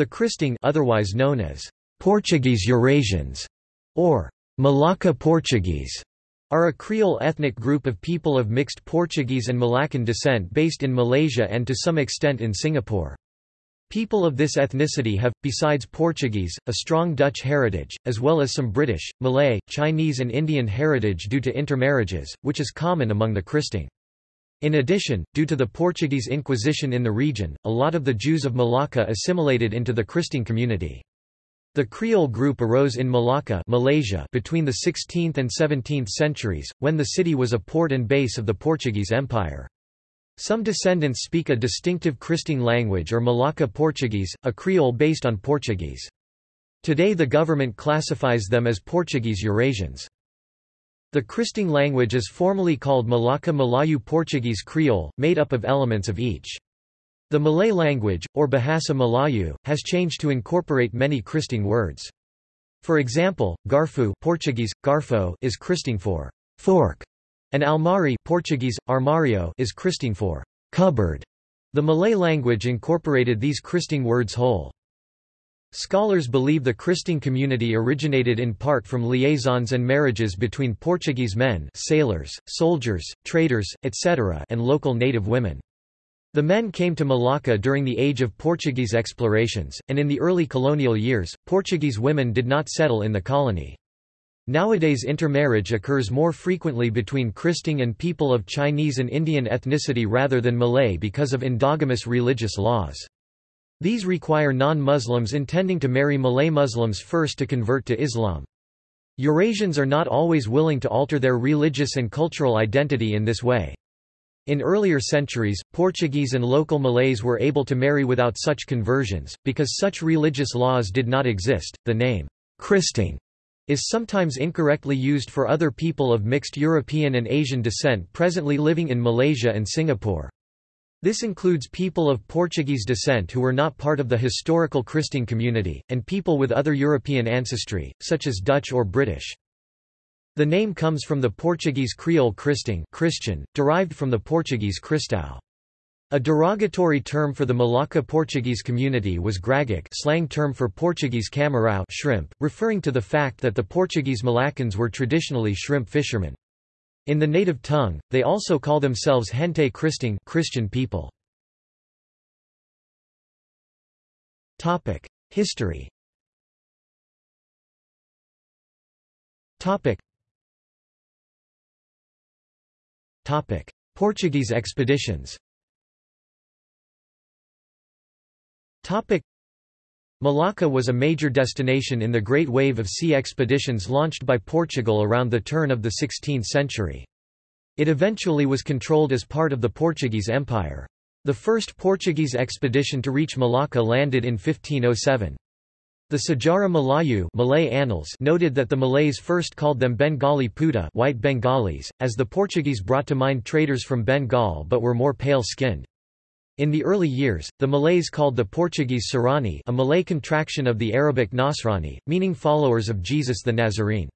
The Kristang otherwise known as Portuguese Eurasians or Malacca Portuguese are a Creole ethnic group of people of mixed Portuguese and Malaccan descent based in Malaysia and to some extent in Singapore. People of this ethnicity have, besides Portuguese, a strong Dutch heritage, as well as some British, Malay, Chinese and Indian heritage due to intermarriages, which is common among the Kristang. In addition, due to the Portuguese Inquisition in the region, a lot of the Jews of Malacca assimilated into the Kristang community. The Creole group arose in Malacca Malaysia between the 16th and 17th centuries, when the city was a port and base of the Portuguese Empire. Some descendants speak a distinctive Kristang language or Malacca Portuguese, a Creole based on Portuguese. Today the government classifies them as Portuguese Eurasians. The Kristang language is formally called Malacca Malayu Portuguese Creole, made up of elements of each. The Malay language, or Bahasa Melayu, has changed to incorporate many Kristang words. For example, Garfu Portuguese, Garfo is Kristang for fork, and Almari Portuguese, Armario is Kristang for cupboard. The Malay language incorporated these Kristang words whole. Scholars believe the Kristang community originated in part from liaisons and marriages between Portuguese men sailors, soldiers, traders, etc. and local native women. The men came to Malacca during the age of Portuguese explorations, and in the early colonial years, Portuguese women did not settle in the colony. Nowadays intermarriage occurs more frequently between Kristang and people of Chinese and Indian ethnicity rather than Malay because of endogamous religious laws. These require non-Muslims intending to marry Malay Muslims first to convert to Islam. Eurasians are not always willing to alter their religious and cultural identity in this way. In earlier centuries, Portuguese and local Malays were able to marry without such conversions, because such religious laws did not exist. The name, Kristang, is sometimes incorrectly used for other people of mixed European and Asian descent presently living in Malaysia and Singapore. This includes people of Portuguese descent who were not part of the historical Kristang community, and people with other European ancestry, such as Dutch or British. The name comes from the Portuguese Creole Kristang Christian, derived from the Portuguese Cristão. A derogatory term for the Malacca Portuguese community was gragak slang term for Portuguese camarão shrimp, referring to the fact that the Portuguese Malaccans were traditionally shrimp fishermen. In the native tongue, they also call themselves gente Kristang Christian people. History. Portuguese expeditions. Malacca was a major destination in the Great Wave of Sea expeditions launched by Portugal around the turn of the 16th century. It eventually was controlled as part of the Portuguese Empire. The first Portuguese expedition to reach Malacca landed in 1507. The Sejarah Melayu Malay Annals noted that the Malays first called them Bengali Putih white Bengalis, as the Portuguese brought to mind traders from Bengal but were more pale-skinned. In the early years, the Malays called the Portuguese Sarani a Malay contraction of the Arabic Nasrani, meaning followers of Jesus the Nazarene.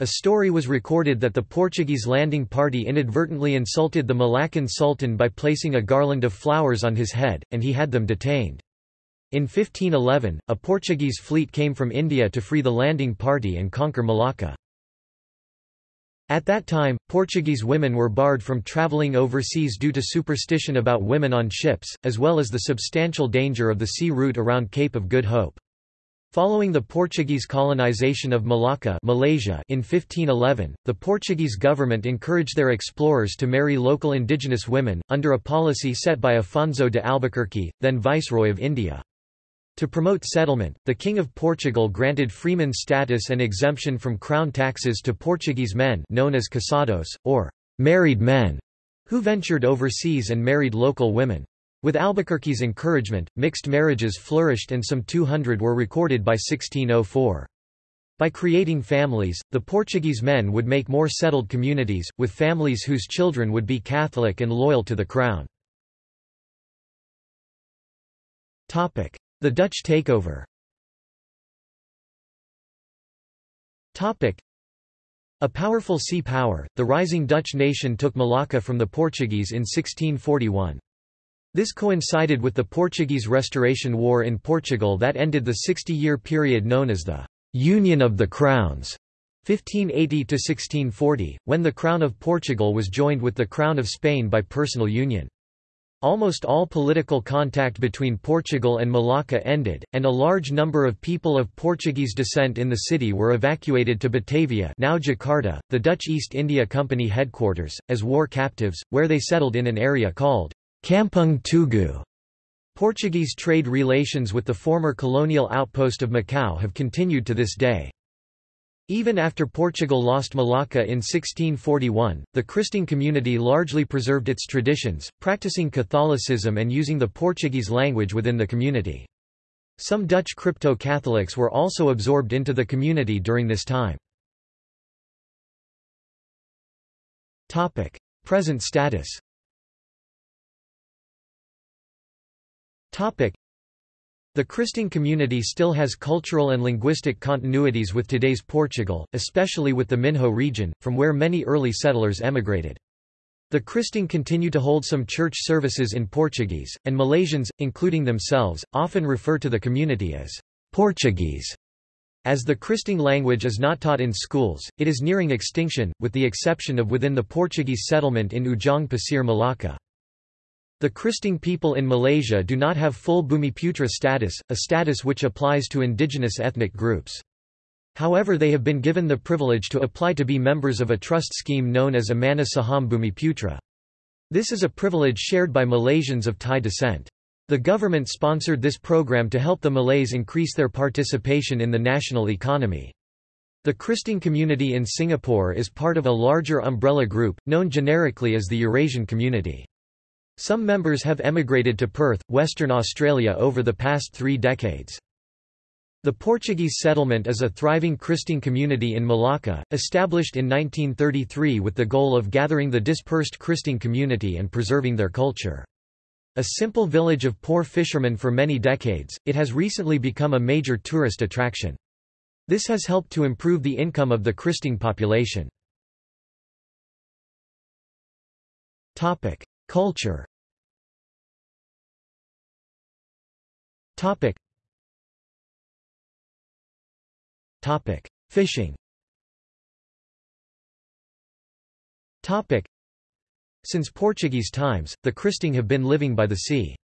A story was recorded that the Portuguese landing party inadvertently insulted the Malaccan sultan by placing a garland of flowers on his head, and he had them detained. In 1511, a Portuguese fleet came from India to free the landing party and conquer Malacca. At that time, Portuguese women were barred from travelling overseas due to superstition about women on ships, as well as the substantial danger of the sea route around Cape of Good Hope. Following the Portuguese colonization of Malacca Malaysia in 1511, the Portuguese government encouraged their explorers to marry local indigenous women, under a policy set by Afonso de Albuquerque, then Viceroy of India. To promote settlement, the King of Portugal granted freeman status and exemption from crown taxes to Portuguese men known as casados, or married men, who ventured overseas and married local women. With Albuquerque's encouragement, mixed marriages flourished and some 200 were recorded by 1604. By creating families, the Portuguese men would make more settled communities, with families whose children would be Catholic and loyal to the crown. The Dutch takeover A powerful sea power, the rising Dutch nation took Malacca from the Portuguese in 1641. This coincided with the Portuguese Restoration War in Portugal that ended the 60-year period known as the Union of the Crowns 1580–1640, when the Crown of Portugal was joined with the Crown of Spain by personal union. Almost all political contact between Portugal and Malacca ended, and a large number of people of Portuguese descent in the city were evacuated to Batavia now Jakarta, the Dutch East India Company headquarters, as war captives, where they settled in an area called Kampung Tugu. Portuguese trade relations with the former colonial outpost of Macau have continued to this day. Even after Portugal lost Malacca in 1641, the Christian community largely preserved its traditions, practicing Catholicism and using the Portuguese language within the community. Some Dutch crypto-Catholics were also absorbed into the community during this time. Present status the Christian community still has cultural and linguistic continuities with today's Portugal, especially with the Minho region, from where many early settlers emigrated. The Christian continue to hold some church services in Portuguese, and Malaysians, including themselves, often refer to the community as Portuguese. As the Christian language is not taught in schools, it is nearing extinction, with the exception of within the Portuguese settlement in Ujong Pasir Malacca. The Christian people in Malaysia do not have full Bumiputra status, a status which applies to indigenous ethnic groups. However they have been given the privilege to apply to be members of a trust scheme known as Amanah Saham Bumiputra. This is a privilege shared by Malaysians of Thai descent. The government sponsored this program to help the Malays increase their participation in the national economy. The Christian community in Singapore is part of a larger umbrella group, known generically as the Eurasian Community. Some members have emigrated to Perth, Western Australia over the past three decades. The Portuguese settlement is a thriving Christian community in Malacca, established in 1933 with the goal of gathering the dispersed Christian community and preserving their culture. A simple village of poor fishermen for many decades, it has recently become a major tourist attraction. This has helped to improve the income of the Christian population. Culture Topic. Topic. Fishing Topic. Since Portuguese times, the Kristang have been living by the sea.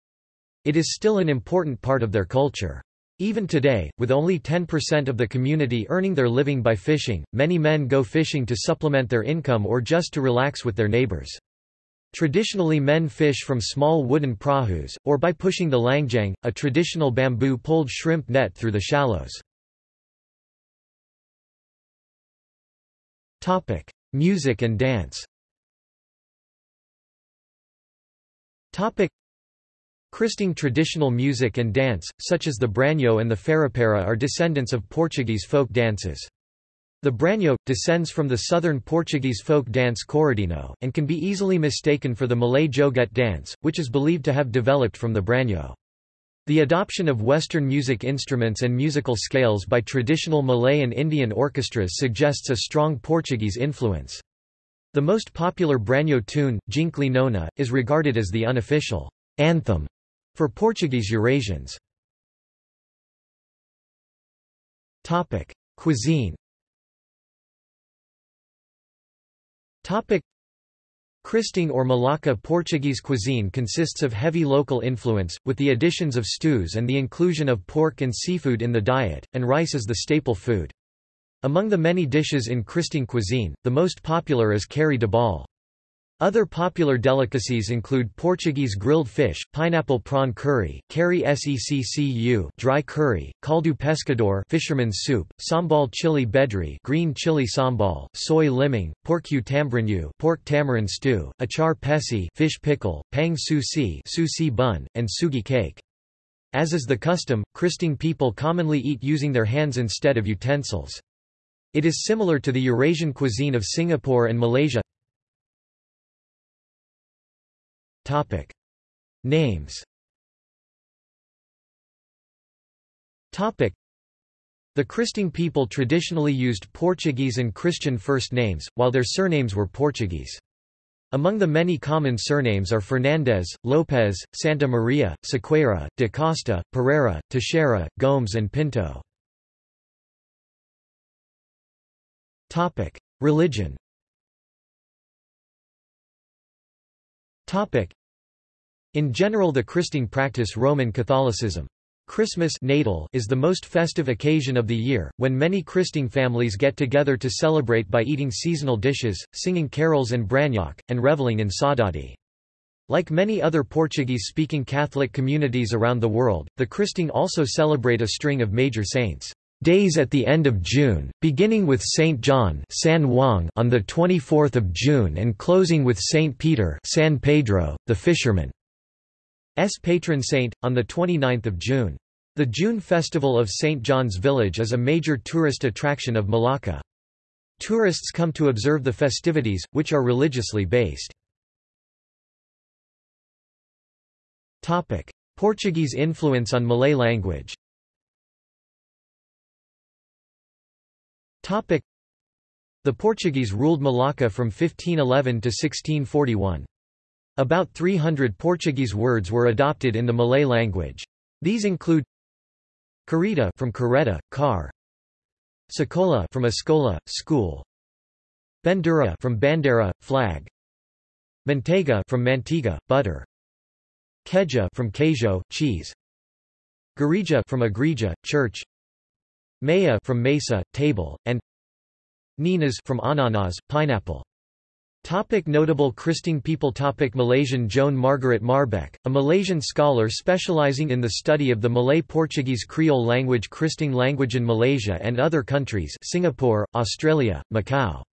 It is still an important part of their culture. Even today, with only 10% of the community earning their living by fishing, many men go fishing to supplement their income or just to relax with their neighbors. Traditionally men fish from small wooden prahus, or by pushing the langjang, a traditional bamboo-poled shrimp net through the shallows. Music and dance Kristang traditional music and dance, such as the branho and the farapara are descendants of Portuguese folk dances. The branho, descends from the southern Portuguese folk dance corridinho, and can be easily mistaken for the Malay joget dance, which is believed to have developed from the branho. The adoption of Western music instruments and musical scales by traditional Malay and Indian orchestras suggests a strong Portuguese influence. The most popular branho tune, Jinkli Nona, is regarded as the unofficial anthem for Portuguese Eurasians. Cuisine Topic Kristang or Malacca Portuguese cuisine consists of heavy local influence, with the additions of stews and the inclusion of pork and seafood in the diet, and rice is the staple food. Among the many dishes in Kristang cuisine, the most popular is carne de bol. Other popular delicacies include Portuguese grilled fish, pineapple prawn curry, curry seccu dry curry, caldo pescador fisherman's soup, sambal chili bedri green chili sambal, soy liming, porcu tambarinho pork tamarind stew, achar pesi fish pickle, pang susi susi bun, and sugi cake. As is the custom, Kristang people commonly eat using their hands instead of utensils. It is similar to the Eurasian cuisine of Singapore and Malaysia. Topic. Names Topic. The Kristang people traditionally used Portuguese and Christian first names, while their surnames were Portuguese. Among the many common surnames are Fernandez, Lopez, Santa Maria, Sequeira, de Costa, Pereira, Teixeira, Gomes and Pinto. Religion In general the Kristang practice Roman Catholicism. Christmas natal is the most festive occasion of the year, when many Kristang families get together to celebrate by eating seasonal dishes, singing carols and bragnock, and reveling in saudade. Like many other Portuguese-speaking Catholic communities around the world, the Kristang also celebrate a string of major saints' days at the end of June, beginning with Saint John San Juan on the 24th of June and closing with Saint Peter San Pedro, the fisherman. S patron saint, on 29 June. The June Festival of St. John's Village is a major tourist attraction of Malacca. Tourists come to observe the festivities, which are religiously based. Portuguese influence on Malay language The Portuguese ruled Malacca from 1511 to 1641. About 300 Portuguese words were adopted in the Malay language. These include Carita from careta, car. Sekolah from escola, school. Bandura from bandera, flag. Manteiga from mantiga, butter. Queijo from queijo, cheese. Gereja from igreja, church. Maya from mesa, table, and Ninas from ananas, pineapple. Topic notable Kristang people Topic Malaysian Joan Margaret Marbeck, a Malaysian scholar specializing in the study of the Malay-Portuguese Creole language Kristang language in Malaysia and other countries Singapore, Australia, Macau.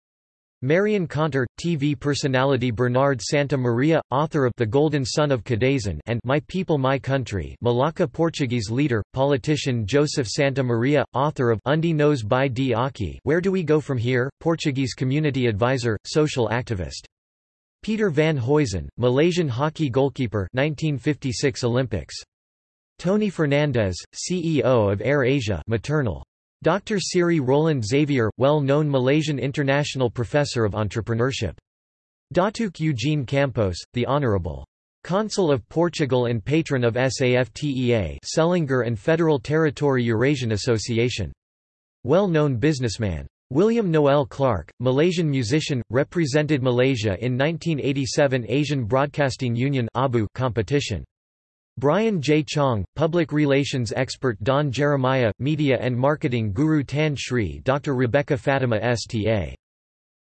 Marion Caunter, TV personality Bernard Santa Maria, author of The Golden Son of Kadazan and My People My Country Malacca Portuguese leader, politician Joseph Santa Maria, author of Undi Nos by di Aki Where Do We Go From Here, Portuguese community advisor, social activist. Peter van Huizen, Malaysian hockey goalkeeper 1956 Olympics. Tony Fernandes, CEO of Air Asia maternal. Dr. Siri Roland Xavier, well-known Malaysian international professor of entrepreneurship. Datuk Eugene Campos, the Honourable Consul of Portugal and patron of SAFTEA Selangor and Federal Territory Eurasian Association. Well-known businessman. William Noel Clark, Malaysian musician, represented Malaysia in 1987 Asian Broadcasting Union competition. Brian J. Chong, Public Relations Expert Don Jeremiah, Media and Marketing Guru Tan Sri Dr. Rebecca Fatima Sta.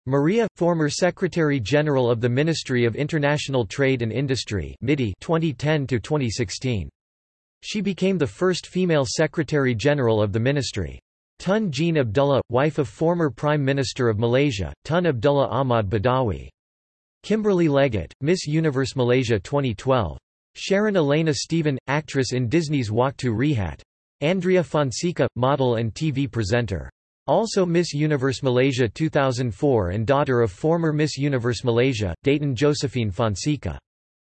Maria, former Secretary-General of the Ministry of International Trade and Industry 2010–2016. She became the first female Secretary-General of the ministry. Tun Jean Abdullah, wife of former Prime Minister of Malaysia, Tun Abdullah Ahmad Badawi. Kimberly Leggett, Miss Universe Malaysia 2012. Sharon Elena Stephen, actress in Disney's Waktu Rehat. Andrea Fonseca, model and TV presenter. Also Miss Universe Malaysia 2004 and daughter of former Miss Universe Malaysia, Dayton Josephine Fonseca.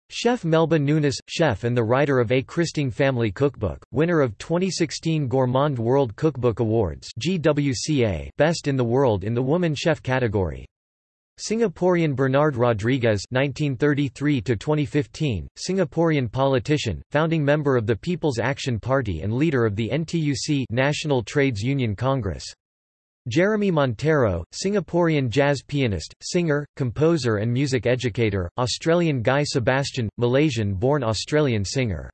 Chef Melba Nunis, chef and the writer of A Kristang Family Cookbook, winner of 2016 Gourmand World Cookbook Awards GWCA Best in the World in the Woman Chef category. Singaporean Bernard Rodriguez (1933–2015), Singaporean politician, founding member of the People's Action Party and leader of the NTUC National Trades Union Congress. Jeremy Monteiro, Singaporean jazz pianist, singer, composer and music educator, Australian Guy Sebastian, Malaysian-born Australian singer.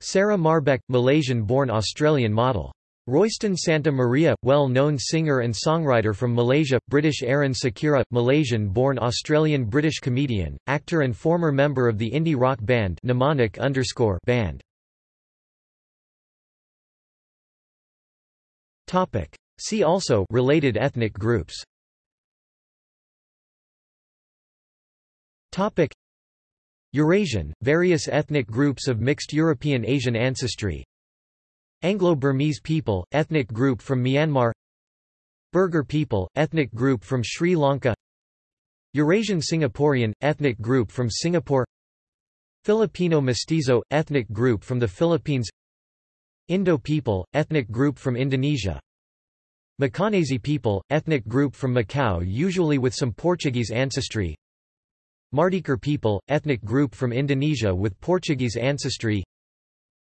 Sarah Marbeck, Malaysian-born Australian model. Royston Santa Maria, well-known singer and songwriter from Malaysia, British Aaron Sakira, Malaysian-born Australian-British comedian, actor and former member of the indie rock band Mnemonic band. See also related ethnic groups. Eurasian, various ethnic groups of mixed European-Asian ancestry Anglo-Burmese people, ethnic group from Myanmar Burgher people, ethnic group from Sri Lanka Eurasian Singaporean, ethnic group from Singapore Filipino mestizo, ethnic group from the Philippines Indo people, ethnic group from Indonesia Macanese people, ethnic group from Macau usually with some Portuguese ancestry Mardijker people, ethnic group from Indonesia with Portuguese ancestry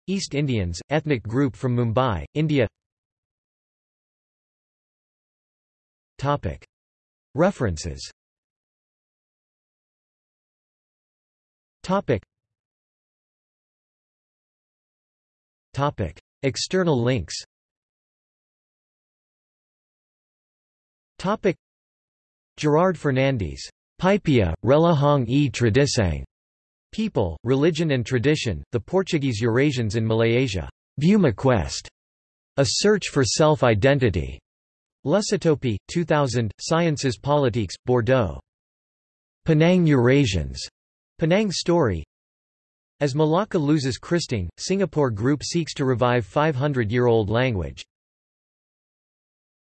East Indians, ethnic group from Mumbai, India. References. External links. Gerard Fernandes. Pipia, Relahong e Tradisang. People, Religion and Tradition, The Portuguese Eurasians in Malayasia. Buma Quest. A Search for Self-Identity. Lusotopie, 2000, Sciences Politiques, Bordeaux. Penang Eurasians. Penang Story. As Malacca loses Kristang, Singapore group seeks to revive 500-year-old language.